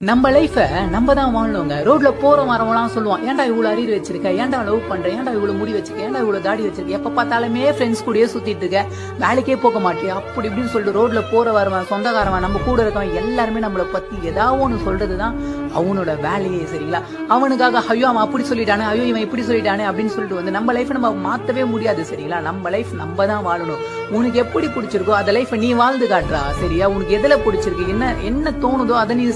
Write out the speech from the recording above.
நம்ம லைஃப நம்ம தான் வாழணுங்க. ரோட்ல போற வரவங்களாம் சொல்லுவான் ஏன்டா இவ்வளவு அறிவு வச்சிருக்க? ஏன்டா லவ் பண்ற? ஏன்டா இவ்வளவு முடி வச்சிருக்க? ஏன்டா இவ்வளவு தாடி வச்சிருக்க? எப்ப பார்த்தாலுமே ஃப்ரெண்ட்ஸ் கூடயே சுத்திட்டு இருக்க. வேலைக்கே போக மாட்டேன் அப்படி இப்படின்னு சொல்லிட்டு ரோட்ல போற வரவன் சொந்தக்காரவன் நம்ம கூட இருக்கவன் எல்லாருமே நம்மளை பத்தி ஏதாவது ஒண்ணு சொல்றதுதான் அவனோட வேலையே சரிங்களா? அவனுக்காக ஐயோ அவன் அப்படி சொல்லிட்டானே ஐயோ இவன் இப்படி சொல்லிட்டானே அப்படின்னு சொல்லிட்டு வந்து நம்ம லைஃப் நம்ம மாத்தவே முடியாது சரிங்களா? நம்ம லைஃப் நம்ம தான் வாழணும். உனக்கு எப்படி பிடிச்சிருக்கோ அந்த லைஃப் நீ வாழ்ந்து காட்டுறா சரியா? உனக்கு எதுல பிடிச்சிருக்கு? என்ன என்ன தோணுதோ அதை நீ